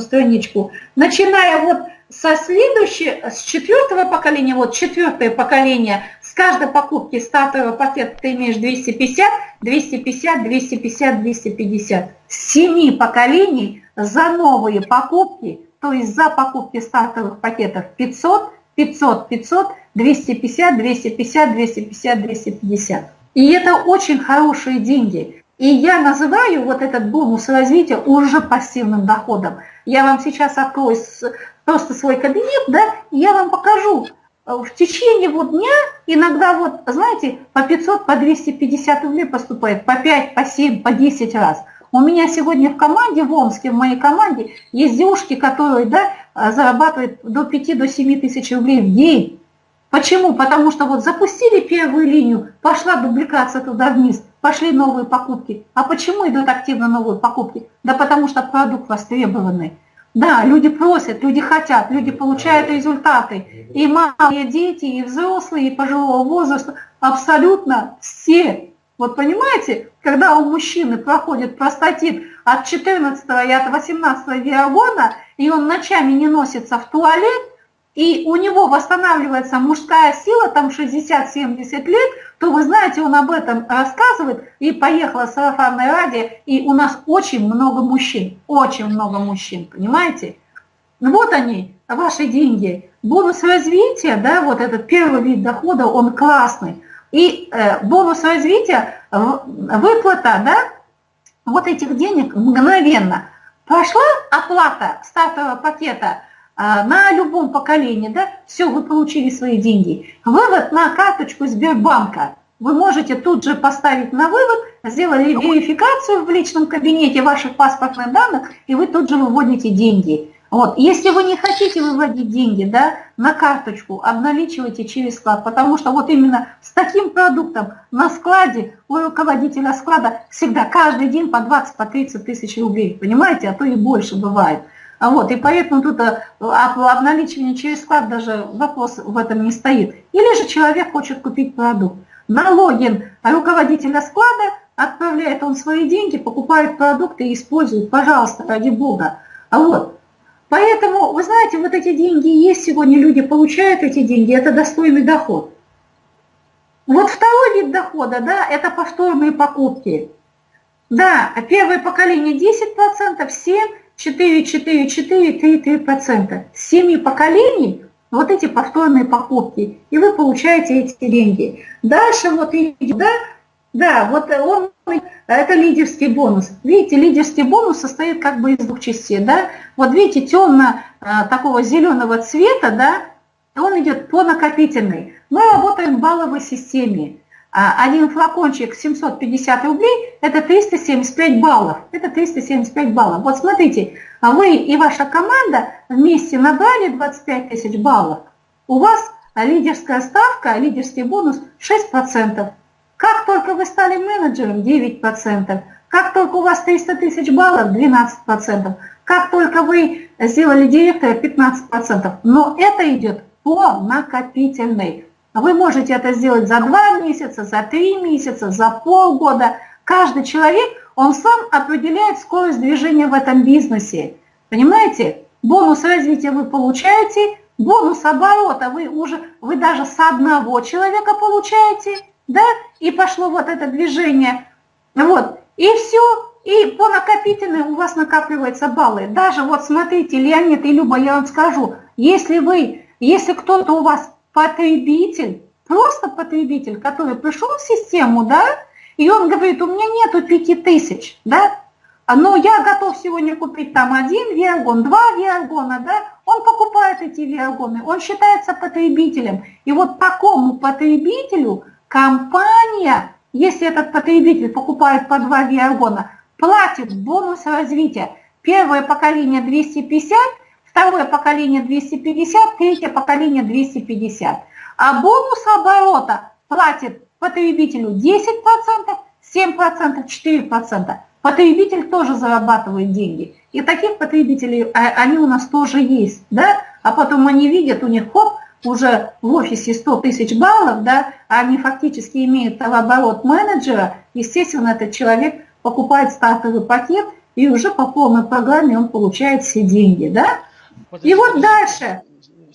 страничку, начиная вот со следующего, с четвертого поколения, вот четвертое поколение, с каждой покупки стартового пакета ты имеешь 250, 250, 250, 250. С семи поколений за новые покупки, то есть за покупки стартовых пакетов 500, 500, 500, 250, 250, 250, 250. И это очень хорошие деньги. И я называю вот этот бонус развития уже пассивным доходом. Я вам сейчас открою просто свой кабинет, да, и я вам покажу. В течение вот дня иногда вот, знаете, по 500, по 250 рублей поступает, по 5, по 7, по 10 раз. У меня сегодня в команде, в Омске, в моей команде, есть девушки, которые да, зарабатывают до 5 до 7 тысяч рублей в день. Почему? Потому что вот запустили первую линию, пошла дубликация туда вниз, пошли новые покупки. А почему идут активно новые покупки? Да потому что продукт востребованный. Да, люди просят, люди хотят, люди получают результаты. И малые дети, и взрослые, и пожилого возраста, абсолютно все. Вот понимаете, когда у мужчины проходит простатит от 14 и от 18 виагона, и он ночами не носится в туалет, и у него восстанавливается мужская сила, там 60-70 лет, то вы знаете, он об этом рассказывает, и поехала сарафанное радио, и у нас очень много мужчин, очень много мужчин, понимаете? Вот они, ваши деньги. Бонус развития, да, вот этот первый вид дохода, он классный. И э, бонус развития, выплата, да, вот этих денег мгновенно. Пошла оплата стартового пакета – на любом поколении, да, все, вы получили свои деньги. Вывод на карточку Сбербанка. Вы можете тут же поставить на вывод, сделали верификацию в личном кабинете ваших паспортных данных, и вы тут же выводите деньги. Вот. Если вы не хотите выводить деньги да, на карточку, обналичивайте через склад, потому что вот именно с таким продуктом на складе у руководителя склада всегда каждый день по 20-30 по тысяч рублей, понимаете, а то и больше бывает. А вот, и поэтому тут э, обналичивание через склад даже вопрос в этом не стоит. Или же человек хочет купить продукт. На логин руководителя склада отправляет он свои деньги, покупает продукты и использует, пожалуйста, ради бога. А вот, поэтому, вы знаете, вот эти деньги есть сегодня, люди получают эти деньги, это достойный доход. Вот второй вид дохода, да, это повторные покупки. Да, первое поколение 10%, 7%, 4, 4, 4, 3, 3%. С 7 поколений вот эти повторные покупки, и вы получаете эти деньги. Дальше вот идет, да, да, вот он, это лидерский бонус. Видите, лидерский бонус состоит как бы из двух частей, да. Вот видите, темно а, такого зеленого цвета, да, он идет по накопительной. Мы работаем в балловой системе. А один флакончик 750 рублей – это 375 баллов. Это 375 баллов. Вот смотрите, вы и ваша команда вместе набрали 25 тысяч баллов. У вас лидерская ставка, лидерский бонус 6%. Как только вы стали менеджером – 9%. Как только у вас 300 тысяч баллов – 12%. Как только вы сделали директора – 15%. Но это идет по накопительной. Вы можете это сделать за два месяца, за три месяца, за полгода. Каждый человек, он сам определяет скорость движения в этом бизнесе. Понимаете? Бонус развития вы получаете, бонус оборота вы уже, вы даже с одного человека получаете, да, и пошло вот это движение. Вот, и все, и по накопительной у вас накапливаются баллы. Даже вот смотрите, Леонид и Люба, я вам скажу, если вы, если кто-то у вас потребитель, просто потребитель, который пришел в систему, да, и он говорит, у меня нету 5000, да, но я готов сегодня купить там один виаргон, два виаргона, да, он покупает эти виаргоны, он считается потребителем. И вот такому потребителю компания, если этот потребитель покупает по два виаргона, платит бонус развития. Первое поколение 250, второе поколение 250, третье поколение 250. А бонус оборота платит потребителю 10%, 7%, 4%. Потребитель тоже зарабатывает деньги. И таких потребителей, а, они у нас тоже есть, да? А потом они видят, у них хоп, уже в офисе 100 тысяч баллов, да, они фактически имеют оборот менеджера, естественно, этот человек покупает стартовый пакет и уже по полной программе он получает все деньги, да? И вот дальше,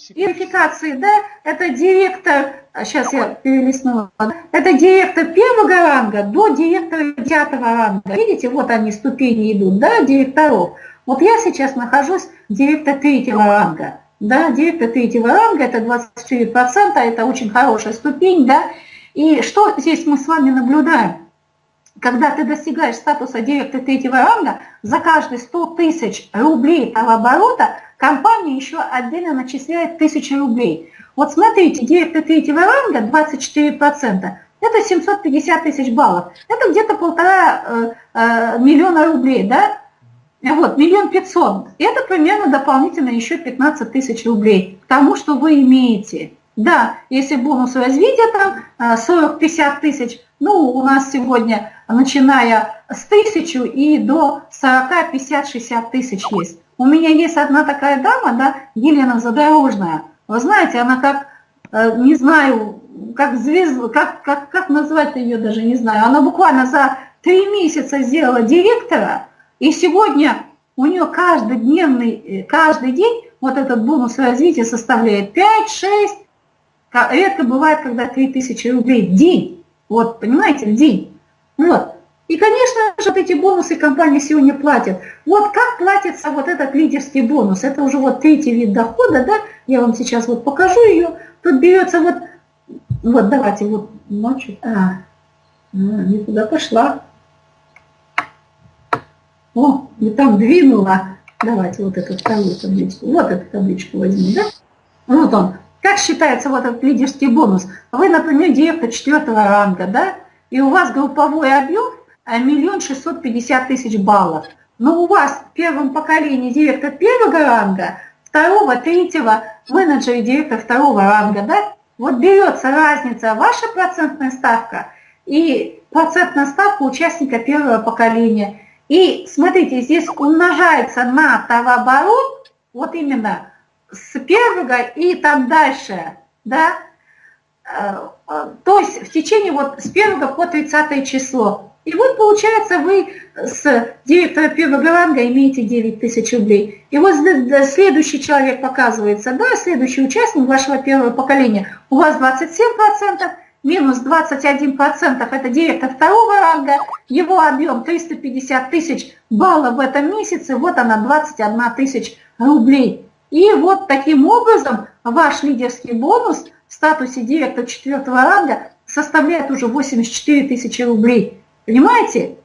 верификации, да, это директор, сейчас я перелистнула, это директор первого ранга до директора девятого ранга. Видите, вот они ступени идут, да, директоров. Вот я сейчас нахожусь директор третьего ранга. Да, директор третьего ранга, это 24%, это очень хорошая ступень, да. И что здесь мы с вами наблюдаем? Когда ты достигаешь статуса директора третьего ранга, за каждые 100 тысяч рублей оборота компания еще отдельно начисляет 1000 рублей. Вот смотрите, директор третьего ранга 24%, это 750 тысяч баллов. Это где-то полтора э, э, миллиона рублей, да? Вот, миллион пятьсот. Это примерно дополнительно еще 15 тысяч рублей к тому, что вы имеете. Да, если бонус развития там 40-50 э, тысяч, ну, у нас сегодня, начиная с тысячу и до 40, 50, 60 тысяч есть. У меня есть одна такая дама, да, Елена Задорожная. Вы знаете, она как, э, не знаю, как звезда, как, как, как назвать ее даже не знаю. Она буквально за три месяца сделала директора, и сегодня у нее каждодневный, э, каждый день вот этот бонус развития составляет 5-6, редко бывает, когда 3000 рублей в день. Вот, понимаете, в день. Вот. И, конечно же, вот эти бонусы компания сегодня платит. Вот как платится вот этот лидерский бонус? Это уже вот третий вид дохода, да? Я вам сейчас вот покажу ее. Тут берется вот, вот давайте вот ночью. А, а не туда пошла. О, и там двинула. Давайте вот эту вторую табличку. Вот эту табличку возьмем, да? Вот он. Как считается вот этот лидерский бонус? Вы, например, директор четвертого ранга, да? И у вас групповой объем а, миллион шестьсот пятьдесят тысяч баллов. Но у вас в первом поколении директор первого ранга, второго, третьего, менеджер и директор второго ранга, да? Вот берется разница, ваша процентная ставка и процентная ставка участника первого поколения – и смотрите, здесь умножается на товарооборот, вот именно с первого и там дальше, да, то есть в течение вот с первого по 30 число. И вот получается вы с директора первого ранга имеете 9 тысяч рублей. И вот следующий человек показывается, да, следующий участник вашего первого поколения, у вас 27%, минус 21% это директор второго ранга, его объем 350 тысяч баллов в этом месяце, вот она 21 тысяч рублей. И вот таким образом ваш лидерский бонус в статусе директора четвертого ранга составляет уже 84 тысячи рублей. Понимаете?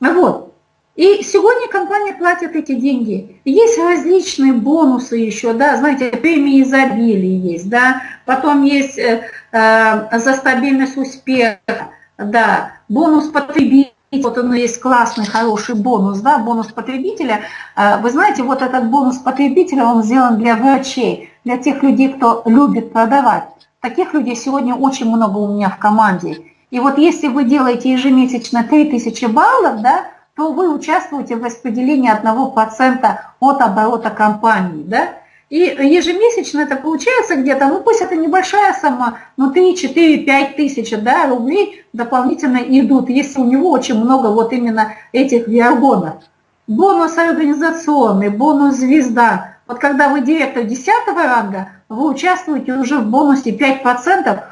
Вот. И сегодня компания платит эти деньги. Есть различные бонусы еще, да, знаете, премии изобилия есть, да, потом есть э, э, за стабильность успеха, да, бонус потребителя, вот он есть классный, хороший бонус, да, бонус потребителя. Э, вы знаете, вот этот бонус потребителя, он сделан для врачей, для тех людей, кто любит продавать. Таких людей сегодня очень много у меня в команде. И вот если вы делаете ежемесячно 3000 баллов, да, то вы участвуете в распределении 1% от оборота компании. Да? И ежемесячно это получается где-то, ну пусть это небольшая сумма, но 3, 4, 5 тысяч да, рублей дополнительно идут, если у него очень много вот именно этих виагонов. Бонус организационный, бонус звезда. Вот когда вы директор 10 ранга, вы участвуете уже в бонусе 5%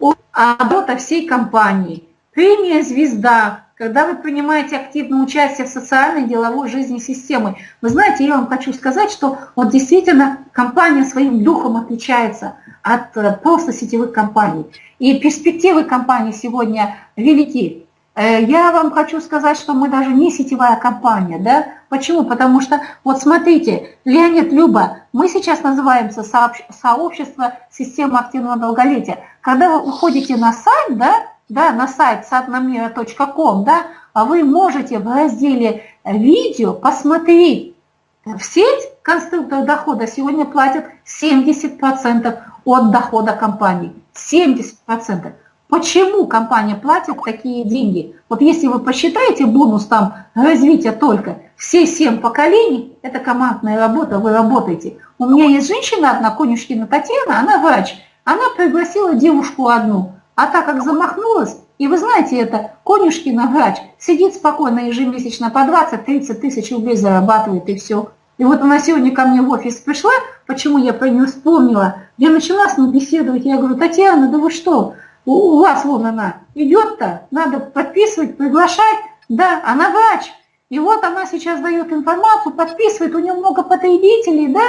от оборота всей компании. Премия звезда, когда вы принимаете активное участие в социальной деловой жизни системы. Вы знаете, я вам хочу сказать, что вот действительно компания своим духом отличается от э, просто сетевых компаний. И перспективы компании сегодня велики. Э, я вам хочу сказать, что мы даже не сетевая компания. Да? Почему? Потому что, вот смотрите, Леонид Люба, мы сейчас называемся сообщество системы активного долголетия. Когда вы уходите на сайт, да, да, на сайт satnamira.com, да, а вы можете в разделе «Видео» посмотреть. В сеть конструктор дохода сегодня платят 70% от дохода компании. 70%. Почему компания платит такие деньги? Вот если вы посчитаете бонус там развития только, все 7 поколений, это командная работа, вы работаете. У меня есть женщина одна, Конюшкина Татьяна, она врач. Она пригласила девушку одну – а так как замахнулась, И вы знаете, это Конюшкина врач сидит спокойно ежемесячно по 20-30 тысяч рублей зарабатывает и все. И вот она сегодня ко мне в офис пришла, почему я про нее вспомнила. Я начала с ней беседовать, я говорю, Татьяна, да вы что, у, у вас вон она идет-то, надо подписывать, приглашать. Да, она врач. И вот она сейчас дает информацию, подписывает, у нее много потребителей, да,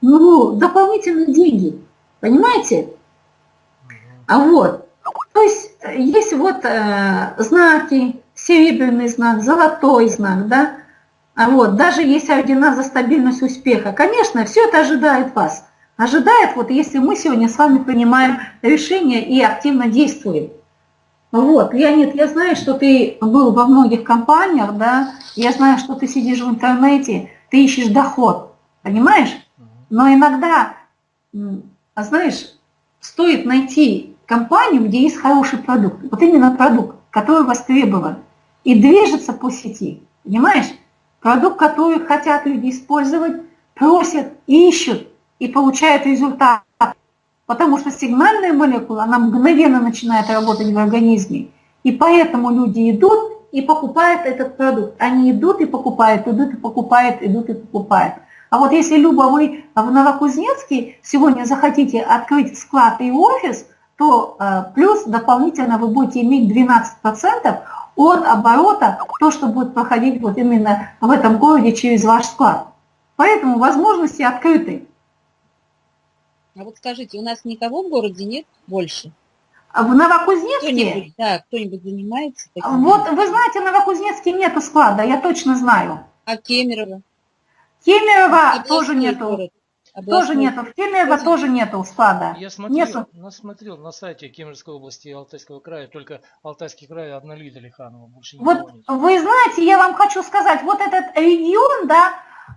ну, дополнительные деньги. Понимаете? А вот, то есть есть вот э, знаки, серебряный знак, золотой знак, да, а вот, даже есть ордена за стабильность успеха. Конечно, все это ожидает вас. Ожидает, вот если мы сегодня с вами принимаем решение и активно действуем. Вот, Леонид, я знаю, что ты был во многих компаниях, да, я знаю, что ты сидишь в интернете, ты ищешь доход, понимаешь? Но иногда, знаешь, стоит найти компанию, где есть хороший продукт, вот именно продукт, который востребован, и движется по сети, понимаешь? Продукт, который хотят люди использовать, просят, ищут и получают результат. Потому что сигнальная молекула, она мгновенно начинает работать в организме. И поэтому люди идут и покупают этот продукт. Они идут и покупают, идут и покупают, идут и покупают. А вот если, Люба, вы в Новокузнецке сегодня захотите открыть склад и офис, то э, плюс дополнительно вы будете иметь 12% от оборота, то, что будет проходить вот именно в этом городе через ваш склад. Поэтому возможности открыты. А вот скажите, у нас никого в городе нет больше? А в Новокузнецке? Кто-нибудь, да, кто-нибудь занимается? Таким вот, вы знаете, в Новокузнецке нету склада, я точно знаю. А Кемерово? Кемерово Областной тоже нету. Город. Тоже нету. В Кемерово тоже нету склада. Я смотрел, нету. смотрел на сайте Кемеровской области и Алтайского края, только Алтайский край одна Лида Лиханова, больше Вот нет. вы знаете, я вам хочу сказать, вот этот регион, да,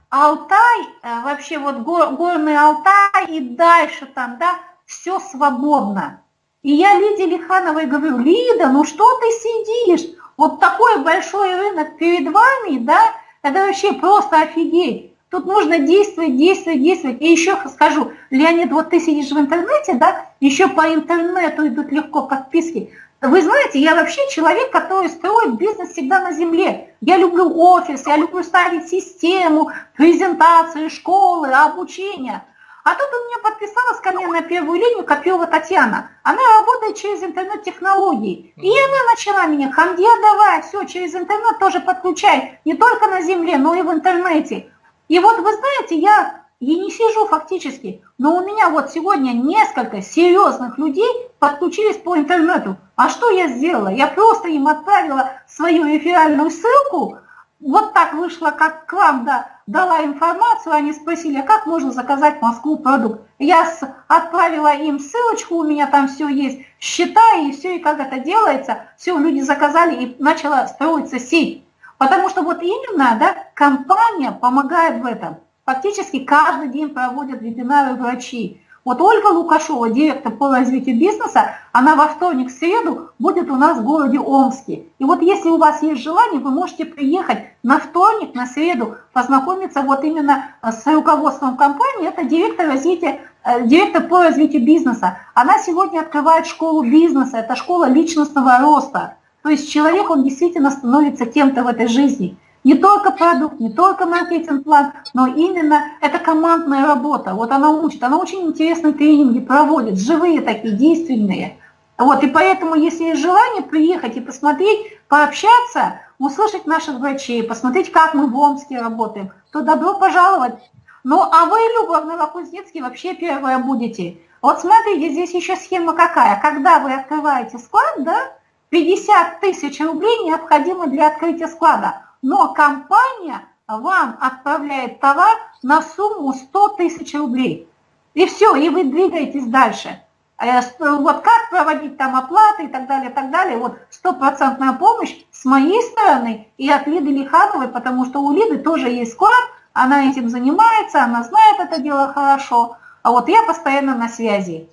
Алтай, э, вообще вот гор, горный Алтай и дальше там, да, все свободно. И я Лиде Лихановой говорю, Лида, ну что ты сидишь? Вот такой большой рынок перед вами, да, это вообще просто офигеть. Тут нужно действовать, действовать, действовать. И еще скажу, Леонид, вот ты сидишь в интернете, да, еще по интернету идут легко подписки. Вы знаете, я вообще человек, который строит бизнес всегда на земле. Я люблю офис, я люблю ставить систему, презентации, школы, обучение. А тут у меня подписалась ко мне на первую линию Копилова Татьяна. Она работает через интернет-технологии. И она начала меня, хамде давай, все, через интернет тоже подключай. Не только на земле, но и в интернете. И вот вы знаете, я и не сижу фактически, но у меня вот сегодня несколько серьезных людей подключились по интернету. А что я сделала? Я просто им отправила свою реферальную ссылку, вот так вышло, как к вам да, дала информацию, они спросили, а как можно заказать в Москву продукт. Я отправила им ссылочку, у меня там все есть, счета и все, и как это делается. Все, люди заказали и начала строиться сеть. Потому что вот именно да, компания помогает в этом. Фактически каждый день проводят вебинары врачи. Вот Ольга Лукашова, директор по развитию бизнеса, она во вторник, в среду будет у нас в городе Омске. И вот если у вас есть желание, вы можете приехать на вторник, на среду, познакомиться вот именно с руководством компании. Это директор, развития, э, директор по развитию бизнеса. Она сегодня открывает школу бизнеса, это школа личностного роста. То есть человек, он действительно становится кем-то в этой жизни. Не только продукт, не только маркетинг-план, но именно это командная работа. Вот она учит, она очень интересные тренинги проводит, живые такие, действенные. Вот, и поэтому, если есть желание приехать и посмотреть, пообщаться, услышать наших врачей, посмотреть, как мы в Омске работаем, то добро пожаловать. Ну, а вы, Люба, в Новокузнецке вообще первая будете. Вот смотрите, здесь еще схема какая. Когда вы открываете склад, да, 50 тысяч рублей необходимо для открытия склада, но компания вам отправляет товар на сумму 100 тысяч рублей. И все, и вы двигаетесь дальше. Э, вот как проводить там оплаты и так далее, и так далее. Вот стопроцентная помощь с моей стороны и от Лиды Лихановой, потому что у Лиды тоже есть склад, она этим занимается, она знает это дело хорошо. А вот я постоянно на связи.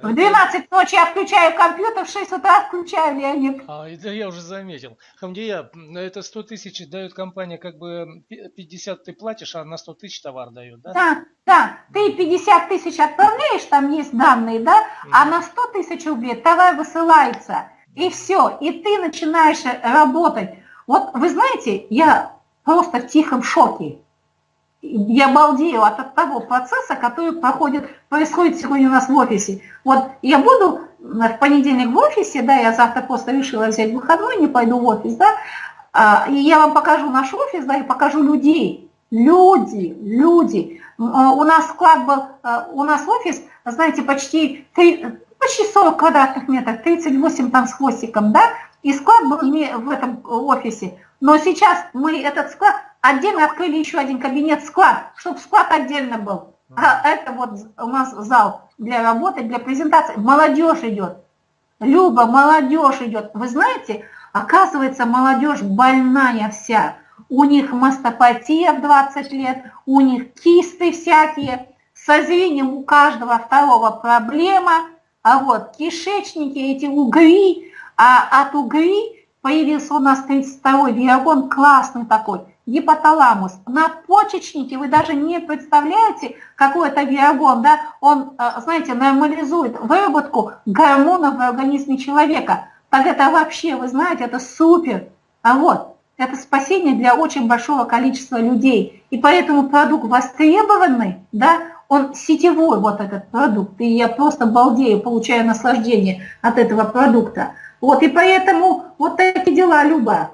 В 12 ночи я включаю компьютер, в 6 утра включаю, Леонид. А, это я уже заметил. Хамдия, это 100 тысяч дает компания, как бы 50 ты платишь, а на 100 тысяч товар дает, да? Да, да. Ты 50 тысяч отправляешь, там есть данные, да, а на 100 тысяч рублей товар высылается. и все, и ты начинаешь работать. Вот вы знаете, я просто в тихом шоке. Я балдею от того процесса, который проходит, происходит сегодня у нас в офисе. Вот я буду в понедельник в офисе, да, я завтра просто решила взять выходной, не пойду в офис, да, а, и я вам покажу наш офис, да, и покажу людей. Люди, люди. А, у нас склад был, а, у нас офис, знаете, почти, 3, почти 40 квадратных метров, 38 там с хвостиком, да, и склад был в этом офисе. Но сейчас мы этот склад, отдельно открыли еще один кабинет склад, чтобы склад отдельно был. А это вот у нас зал для работы, для презентации. Молодежь идет. Люба, молодежь идет. Вы знаете, оказывается, молодежь больная вся. У них мастопатия в 20 лет, у них кисты всякие, со зрением у каждого второго проблема, а вот кишечники, эти угри, а от угри появился у нас 32-й диагон, классный такой, гипоталамус. На почечнике вы даже не представляете, какой это виагон, да, он, э, знаете, нормализует выработку гормонов в организме человека. Так это вообще, вы знаете, это супер. А вот, это спасение для очень большого количества людей. И поэтому продукт востребованный, да, он сетевой, вот этот продукт, и я просто балдею, получаю наслаждение от этого продукта. Вот, и поэтому вот такие дела, Люба.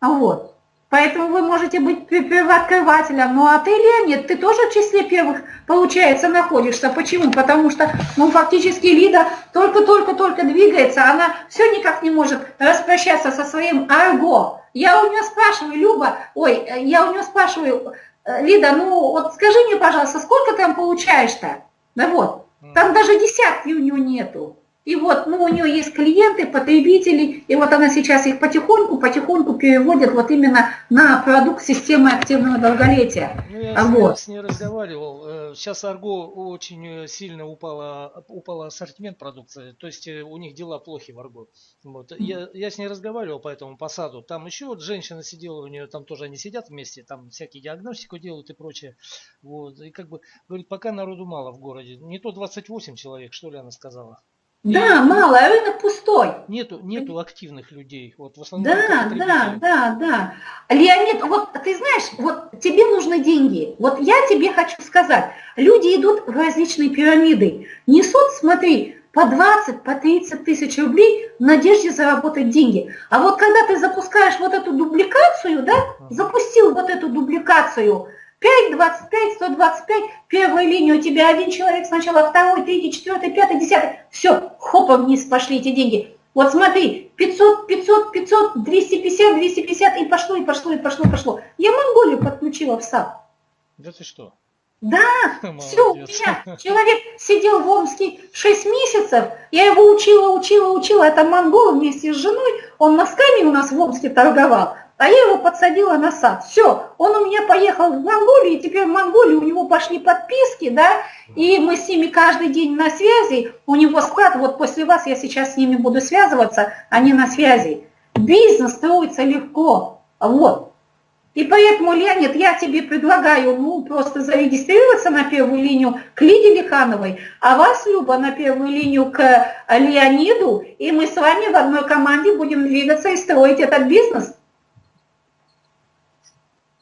Вот. Поэтому вы можете быть первооткрывателем. Ну а ты, Леонид, ты тоже в числе первых, получается, находишься. Почему? Потому что, ну, фактически Лида только-только-только двигается, она все никак не может распрощаться со своим арго. Я у нее спрашиваю, Люба, ой, я у нее спрашиваю, Лида, ну вот скажи мне, пожалуйста, сколько там получаешь-то? Да вот, там даже десятки у нее нету. И вот, ну, у нее есть клиенты, потребители, и вот она сейчас их потихоньку, потихоньку переводит вот именно на продукт системы активного долголетия. Ну, я вот. с ней разговаривал. Сейчас э, Арго очень сильно упала, упала ассортимент продукции, то есть э, у них дела плохи в Арго. Вот. Я, я с ней разговаривал по этому посаду. Там еще вот женщина сидела, у нее там тоже они сидят вместе, там всякие диагностику делают и прочее. Вот. И как бы, говорит, пока народу мало в городе. Не то 28 человек, что ли, она сказала. Да, мало, а рынок пустой. Нету, нету активных людей. Вот в основном да, да, да, да. Леонид, вот ты знаешь, вот тебе нужны деньги. Вот я тебе хочу сказать, люди идут в различные пирамиды, несут, смотри, по 20, по 30 тысяч рублей в надежде заработать деньги. А вот когда ты запускаешь вот эту дубликацию, да, запустил вот эту дубликацию, 5, 25, 125, первая линия у тебя один человек сначала, второй, третий, четвертый, пятый, десятый. Все, хопа вниз пошли эти деньги. Вот смотри, 500, 500, 500, 250, 250, и пошло, и пошло, и пошло, и пошло. Я Монголию подключила в САП. Да ты что? Да, все, у меня человек сидел в Омске 6 месяцев, я его учила, учила, учила, это монгол вместе с женой, он носками у нас в Омске торговал, а я его подсадила на сад. Все, он у меня поехал в Монголию, и теперь в Монголии у него пошли подписки, да, и мы с ними каждый день на связи. У него склад, вот после вас я сейчас с ними буду связываться, они на связи. Бизнес строится легко, вот. И поэтому, Леонид, я тебе предлагаю, ну, просто зарегистрироваться на первую линию к Лиде Лихановой, а вас, Люба, на первую линию к Леониду, и мы с вами в одной команде будем двигаться и строить этот бизнес.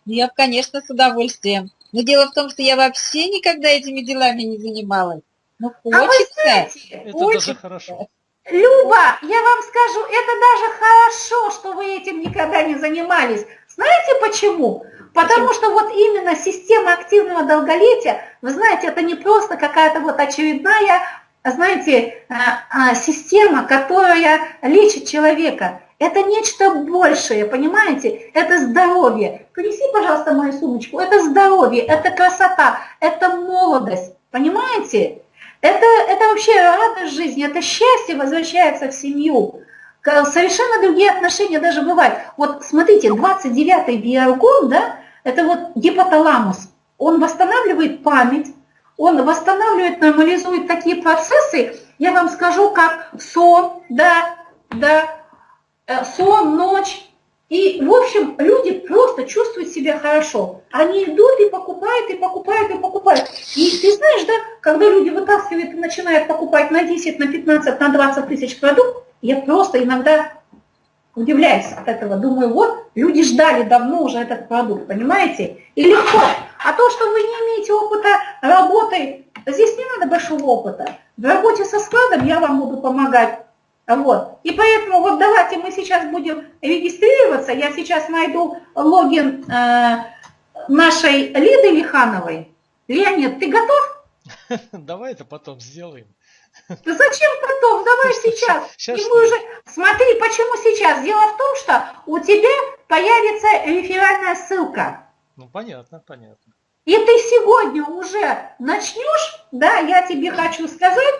Ну, я, конечно, с удовольствием. Но дело в том, что я вообще никогда этими делами не занималась. Ну, хочется. А вы знаете, это хочется. даже хорошо. Люба, я вам скажу, это даже хорошо, что вы этим никогда не занимались. Знаете почему? Потому что вот именно система активного долголетия, вы знаете, это не просто какая-то вот очередная, знаете, а, а, система, которая лечит человека. Это нечто большее, понимаете? Это здоровье. Принеси, пожалуйста, мою сумочку. Это здоровье, это красота, это молодость, понимаете? Это, это вообще радость жизни, это счастье возвращается в семью. Совершенно другие отношения даже бывают. Вот смотрите, 29-й биоргон, да, это вот гипоталамус. Он восстанавливает память, он восстанавливает, нормализует такие процессы, я вам скажу, как сон, да, да, сон, ночь. И, в общем, люди просто чувствуют себя хорошо. Они идут и покупают, и покупают, и покупают. И ты знаешь, да, когда люди вытаскивают и начинают покупать на 10, на 15, на 20 тысяч продуктов, я просто иногда удивляюсь от этого. Думаю, вот, люди ждали давно уже этот продукт, понимаете? И легко. А то, что вы не имеете опыта работы, здесь не надо большого опыта. В работе со складом я вам буду помогать. Вот. И поэтому вот давайте мы сейчас будем регистрироваться. Я сейчас найду логин э, нашей Лиды Лихановой. Леонид, ты готов? Давай это потом сделаем. Да зачем потом? Давай сейчас. сейчас. И мы уже... Смотри, почему сейчас? Дело в том, что у тебя появится реферальная ссылка. Ну, понятно, понятно. И ты сегодня уже начнешь, да, я тебе хочу сказать,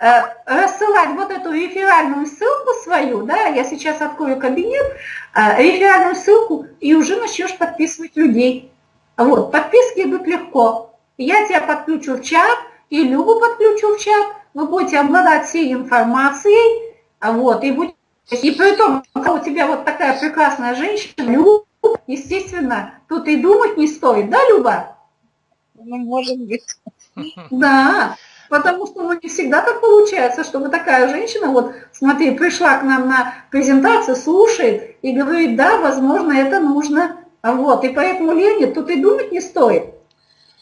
рассылать вот эту реферальную ссылку свою, да, я сейчас открою кабинет, э, реферальную ссылку, и уже начнешь подписывать людей. Вот, подписки идут легко. Я тебя подключу в чат, и Любу подключу в чат, вы будете обладать всей информацией, вот, и, будь, и при том, когда у тебя вот такая прекрасная женщина, Люба, естественно, тут и думать не стоит, да, Люба? Ну, может быть. Да, потому что ну, не всегда так получается, чтобы такая женщина, вот смотри, пришла к нам на презентацию, слушает и говорит, да, возможно, это нужно. Вот, и поэтому, Лене, тут и думать не стоит.